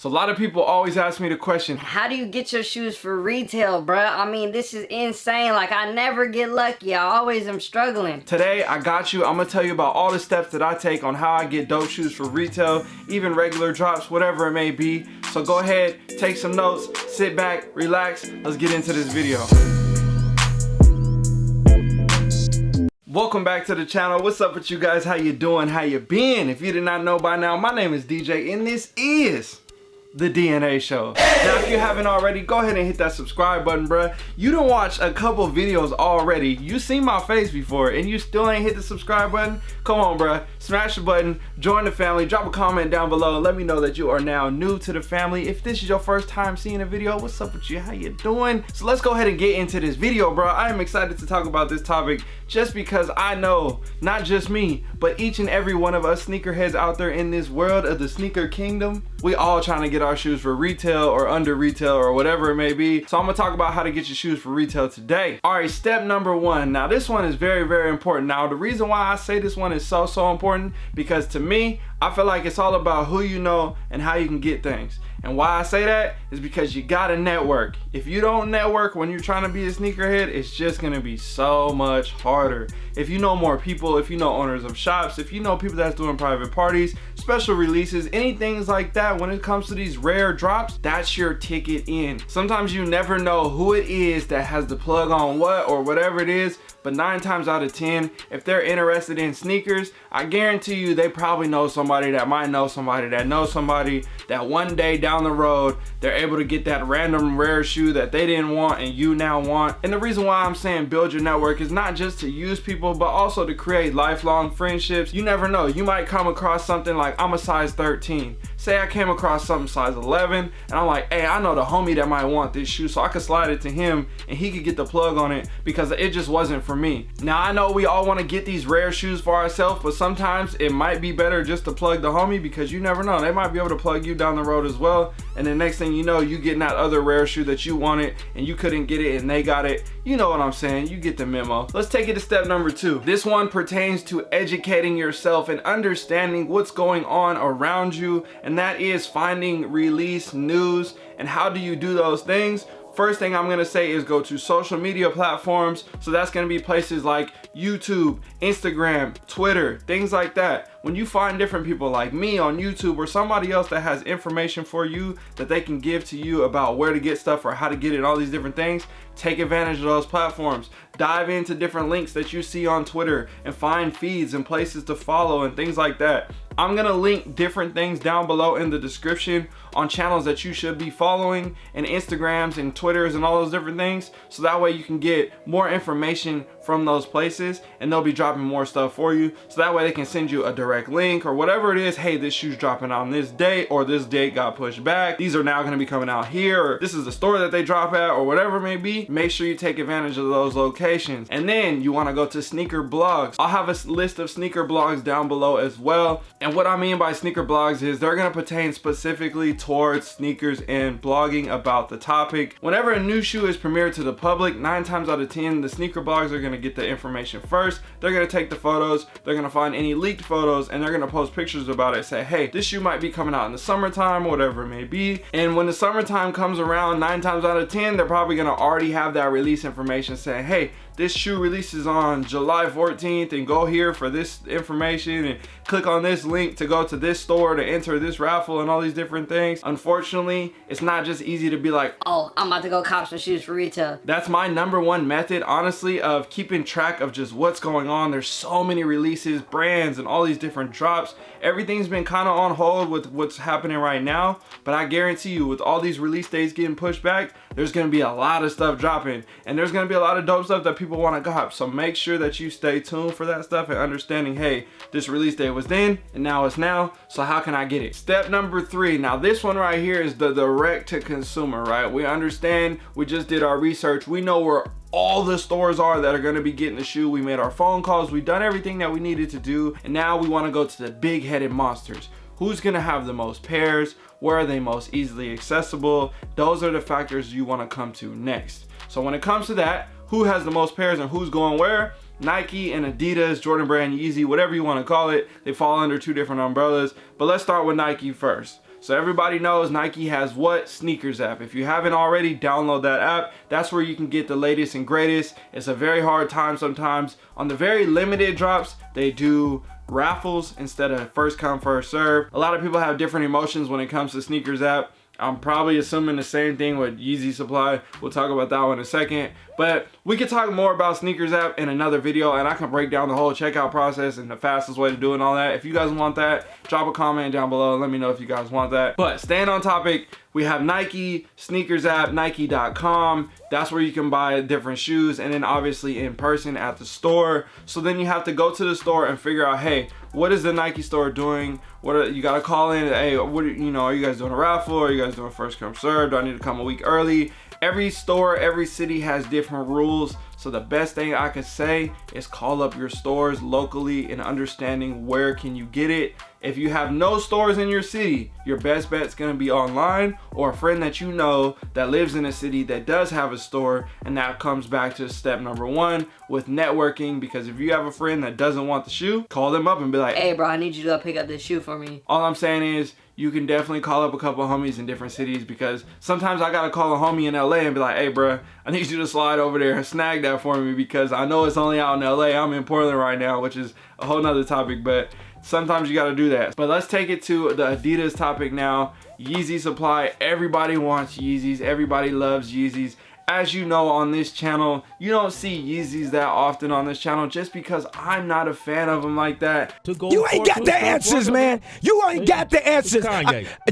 So a lot of people always ask me the question, how do you get your shoes for retail, bruh? I mean, this is insane. Like, I never get lucky. I always am struggling. Today, I got you. I'm gonna tell you about all the steps that I take on how I get dope shoes for retail, even regular drops, whatever it may be. So go ahead, take some notes, sit back, relax. Let's get into this video. Welcome back to the channel. What's up with you guys? How you doing? How you been? If you did not know by now, my name is DJ and this is the DNA show. Now, if you haven't already, go ahead and hit that subscribe button, bruh. You don't watch a couple videos already. You seen my face before and you still ain't hit the subscribe button? Come on, bruh. Smash the button, join the family, drop a comment down below, let me know that you are now new to the family. If this is your first time seeing a video, what's up with you? How you doing? So let's go ahead and get into this video, bro. I am excited to talk about this topic just because I know, not just me, but each and every one of us sneakerheads out there in this world of the sneaker kingdom, we all trying to get our shoes for retail or under retail or whatever it may be. So I'm gonna talk about how to get your shoes for retail today. All right, step number one. Now this one is very, very important. Now the reason why I say this one is so, so important because to me, I feel like it's all about who you know and how you can get things. And why I say that is because you gotta network. If you don't network when you're trying to be a sneakerhead, it's just gonna be so much harder. If you know more people, if you know owners of shops, if you know people that's doing private parties, special releases, anything like that, when it comes to these rare drops, that's your ticket in. Sometimes you never know who it is that has the plug on what or whatever it is, but nine times out of 10, if they're interested in sneakers, I guarantee you they probably know somebody that might know somebody that knows somebody that one day down the road, they're able to get that random rare shoe that they didn't want and you now want. And the reason why I'm saying build your network is not just to use people, but also to create lifelong friendships. You never know, you might come across something like I'm a size 13. Say I came across something size 11 and I'm like, hey, I know the homie that might want this shoe so I could slide it to him and he could get the plug on it because it just wasn't for me. Now I know we all want to get these rare shoes for ourselves, but sometimes it might be better just to plug the homie because you never know. They might be able to plug you down the road as well. And the next thing you know, you getting that other rare shoe that you wanted and you couldn't get it and they got it. You know what I'm saying? You get the memo. Let's take it to step number two. This one pertains to educating yourself and understanding what's going on around you. And that is finding release news. And how do you do those things? first thing I'm gonna say is go to social media platforms. So that's gonna be places like YouTube, Instagram, Twitter, things like that. When you find different people like me on YouTube or somebody else that has information for you that they can give to you about where to get stuff or how to get it, all these different things, take advantage of those platforms. Dive into different links that you see on Twitter and find feeds and places to follow and things like that. I'm gonna link different things down below in the description on channels that you should be following and Instagrams and Twitters and all those different things. So that way you can get more information from those places and they'll be dropping more stuff for you. So that way they can send you a direct link or whatever it is. Hey, this shoe's dropping on this date or this date got pushed back. These are now gonna be coming out here or this is the store that they drop at or whatever it may be. Make sure you take advantage of those locations. And then you wanna go to sneaker blogs. I'll have a list of sneaker blogs down below as well. And what I mean by sneaker blogs is they're gonna pertain specifically towards sneakers and blogging about the topic. Whenever a new shoe is premiered to the public, nine times out of 10, the sneaker blogs are gonna get the information first. They're gonna take the photos, they're gonna find any leaked photos, and they're gonna post pictures about it. Say, hey, this shoe might be coming out in the summertime, whatever it may be. And when the summertime comes around, nine times out of 10, they're probably gonna already have that release information saying, hey, this shoe releases on July 14th and go here for this information and click on this link to go to this store to enter this raffle and all these different things. Unfortunately, it's not just easy to be like, oh, I'm about to go cop some shoes for retail. That's my number one method, honestly, of keeping track of just what's going on. There's so many releases, brands, and all these different drops. Everything's been kind of on hold with what's happening right now, but I guarantee you with all these release dates getting pushed back, there's gonna be a lot of stuff dropping and there's gonna be a lot of dope stuff that people want to cop. So make sure that you stay tuned for that stuff and understanding, hey, this release date was then and now it's now. So how can I get it? Step number three. Now this one right here is the direct to consumer, right? We understand, we just did our research. We know where all the stores are that are going to be getting the shoe. We made our phone calls. We've done everything that we needed to do. And now we want to go to the big headed monsters. Who's going to have the most pairs? Where are they most easily accessible? Those are the factors you want to come to next. So when it comes to that, who has the most pairs and who's going where? Nike and Adidas, Jordan Brand, Yeezy, whatever you want to call it. They fall under two different umbrellas. But let's start with Nike first. So everybody knows Nike has what? Sneakers app. If you haven't already, download that app. That's where you can get the latest and greatest. It's a very hard time sometimes. On the very limited drops, they do raffles instead of first come first serve. A lot of people have different emotions when it comes to sneakers app. I'm probably assuming the same thing with Yeezy Supply. We'll talk about that one in a second. But we could talk more about Sneakers app in another video and I can break down the whole checkout process and the fastest way to do it all that. If you guys want that, drop a comment down below let me know if you guys want that. But staying on topic, we have Nike, Sneakers app, Nike.com. That's where you can buy different shoes and then obviously in person at the store. So then you have to go to the store and figure out, hey, what is the Nike store doing? What are, you gotta call in, hey, what are, you know, are you guys doing a raffle? Are you guys doing first come served? Do I need to come a week early? Every store, every city has different rules. So the best thing I could say is call up your stores locally and understanding where can you get it. If you have no stores in your city, your best bet is gonna be online or a friend that you know that lives in a city that does have a store. And that comes back to step number one with networking. Because if you have a friend that doesn't want the shoe, call them up and be like, Hey bro, I need you to go pick up this shoe for me. All I'm saying is you can definitely call up a couple homies in different cities because sometimes I gotta call a homie in LA and be like, hey bro, I need you to slide over there and snag that for me because I know it's only out in LA. I'm in Portland right now, which is a whole nother topic, but sometimes you gotta do that. But let's take it to the Adidas topic now. Yeezy supply, everybody wants Yeezys, everybody loves Yeezys as you know on this channel, you don't see Yeezys that often on this channel just because I'm not a fan of them like that. You ain't got the answers, man. You ain't got the answers.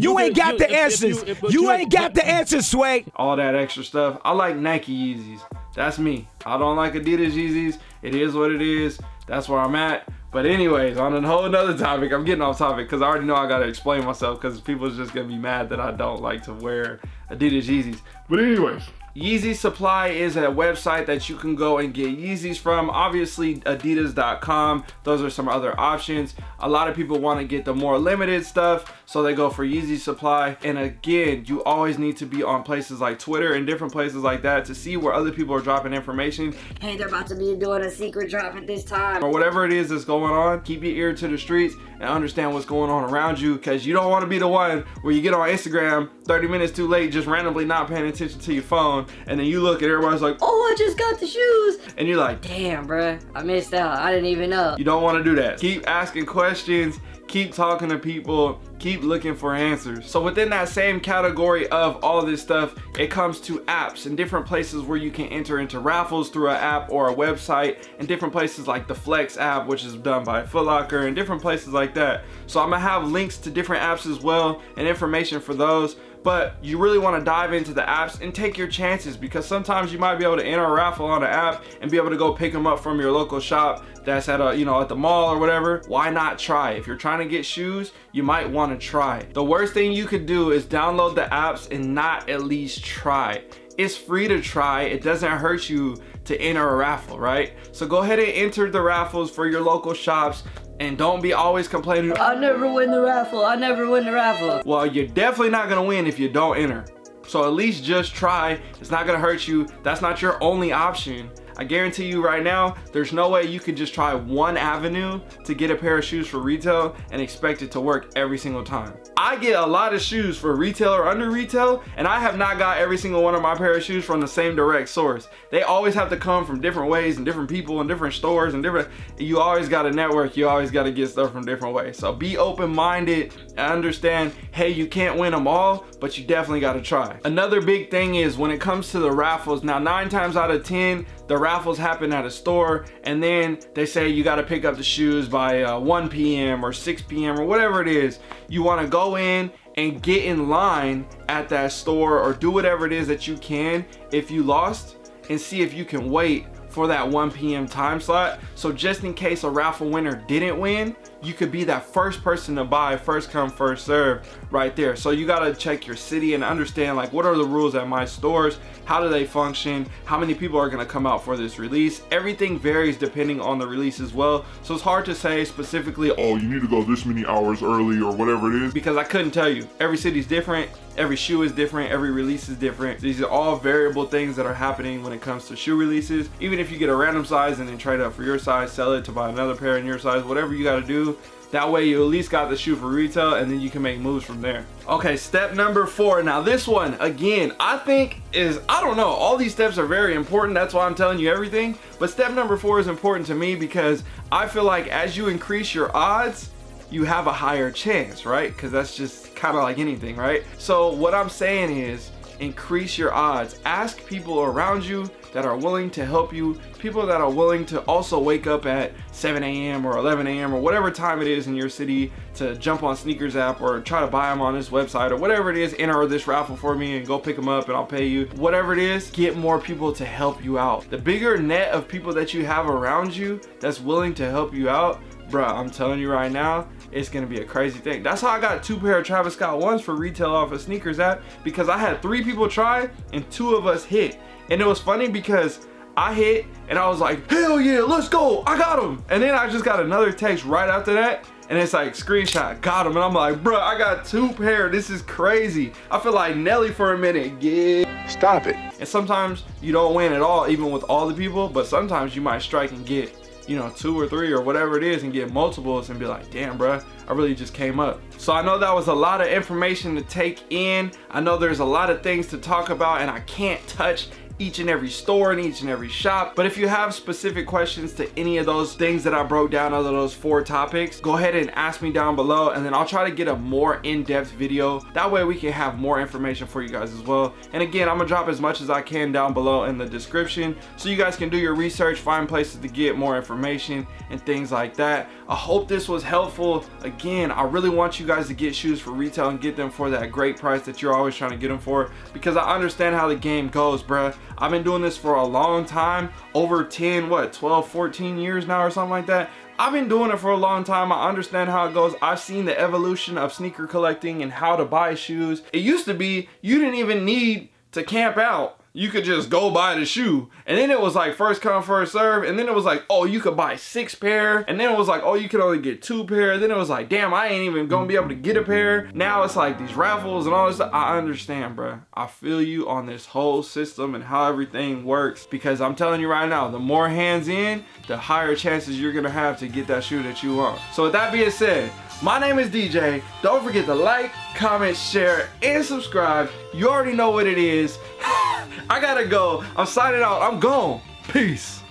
you ain't got the answers. You ain't got the answers, Sway. All that extra stuff. I like Nike Yeezys. That's me. I don't like Adidas Yeezys. It is what it is. That's where I'm at. But anyways, on a whole nother topic, I'm getting off topic because I already know I gotta explain myself because people's just gonna be mad that I don't like to wear Adidas Yeezys. But anyways, Yeezy Supply is a website that you can go and get Yeezys from. Obviously, adidas.com. Those are some other options. A lot of people want to get the more limited stuff, so they go for Yeezy Supply. And again, you always need to be on places like Twitter and different places like that to see where other people are dropping information. Hey, they're about to be doing a secret drop at this time. Or whatever it is that's going on, keep your ear to the streets and understand what's going on around you because you don't want to be the one where you get on Instagram 30 minutes too late just randomly not paying attention to your phone and then you look and everybody's like, oh, I just got the shoes. And you're like, damn, bruh, I missed out. I didn't even know. You don't want to do that. Keep asking questions keep talking to people keep looking for answers so within that same category of all this stuff it comes to apps and different places where you can enter into raffles through an app or a website and different places like the flex app which is done by Footlocker and different places like that so i'm gonna have links to different apps as well and information for those but you really want to dive into the apps and take your chances because sometimes you might be able to enter a raffle on an app and be able to go pick them up from your local shop that's at a you know at the mall or whatever. Why not try? If you're trying to get shoes you might want to try. The worst thing you could do is download the apps and not at least try. It's free to try. It doesn't hurt you to enter a raffle right? So go ahead and enter the raffles for your local shops and don't be always complaining. I never win the raffle. I never win the raffle. Well you're definitely not gonna win if you don't enter. So at least just try. It's not gonna hurt you. That's not your only option I guarantee you right now, there's no way you can just try one avenue to get a pair of shoes for retail and expect it to work every single time. I get a lot of shoes for retail or under retail, and I have not got every single one of my pair of shoes from the same direct source. They always have to come from different ways and different people and different stores and different, you always got to network, you always got to get stuff from different ways. So be open-minded and understand, hey, you can't win them all, but you definitely got to try. Another big thing is when it comes to the raffles, now nine times out of 10, the raffles happen at a store and then they say you got to pick up the shoes by uh, 1 p.m. or 6 p.m. or whatever it is. You want to go in and get in line at that store or do whatever it is that you can if you lost and see if you can wait for that 1 p.m. time slot. So just in case a raffle winner didn't win, you could be that first person to buy first come first serve right there. So you got to check your city and understand like what are the rules at my stores? How do they function? How many people are going to come out for this release? Everything varies depending on the release as well. So it's hard to say specifically oh you need to go this many hours early or whatever it is because i couldn't tell you. Every city's different every shoe is different every release is different. These are all variable things that are happening when it comes to shoe releases. Even if you get a random size and then trade up for your size sell it to buy another pair in your size whatever you got to do That way you at least got the shoe for retail and then you can make moves from there. Okay, step number four. Now this one, again, I think is, I don't know, all these steps are very important. That's why I'm telling you everything. But step number four is important to me because I feel like as you increase your odds, you have a higher chance, right? Because that's just kind of like anything, right? So what I'm saying is increase your odds. Ask people around you that are willing to help you, people that are willing to also wake up at 7 a.m. or 11 a.m. or whatever time it is in your city to jump on sneakers app or try to buy them on this website or whatever it is, enter this raffle for me and go pick them up and I'll pay you. Whatever it is, get more people to help you out. The bigger net of people that you have around you that's willing to help you out, bruh, I'm telling you right now, it's gonna be a crazy thing. That's how I got two pair of Travis Scott ones for retail off of sneakers app because I had three people try and two of us hit. And it was funny because I hit and I was like, hell yeah, let's go, I got him. And then I just got another text right after that and it's like screenshot, got him. And I'm like, bro, I got two pair, this is crazy. I feel like Nelly for a minute, yeah. Stop it. And sometimes you don't win at all, even with all the people, but sometimes you might strike and get you know, two or three or whatever it is and get multiples and be like, damn, bro, I really just came up. So I know that was a lot of information to take in. I know there's a lot of things to talk about and I can't touch each and every store and each and every shop. But if you have specific questions to any of those things that I broke down out of those four topics, go ahead and ask me down below and then I'll try to get a more in-depth video. That way we can have more information for you guys as well. And again, I'm gonna drop as much as I can down below in the description so you guys can do your research, find places to get more information and things like that. I hope this was helpful. Again, I really want you guys to get shoes for retail and get them for that great price that you're always trying to get them for because I understand how the game goes, bruh. I've been doing this for a long time, over 10, what, 12, 14 years now or something like that. I've been doing it for a long time. I understand how it goes. I've seen the evolution of sneaker collecting and how to buy shoes. It used to be you didn't even need to camp out you could just go buy the shoe. And then it was like first come, first serve. And then it was like, oh, you could buy six pair. And then it was like, oh, you could only get two pair. Then it was like, damn, I ain't even gonna be able to get a pair. Now it's like these raffles and all this stuff. I understand, bro. I feel you on this whole system and how everything works. Because I'm telling you right now, the more hands in, the higher chances you're gonna have to get that shoe that you want. So with that being said, my name is DJ. Don't forget to like, comment, share, and subscribe. You already know what it is. I gotta go. I'm signing out. I'm gone. Peace.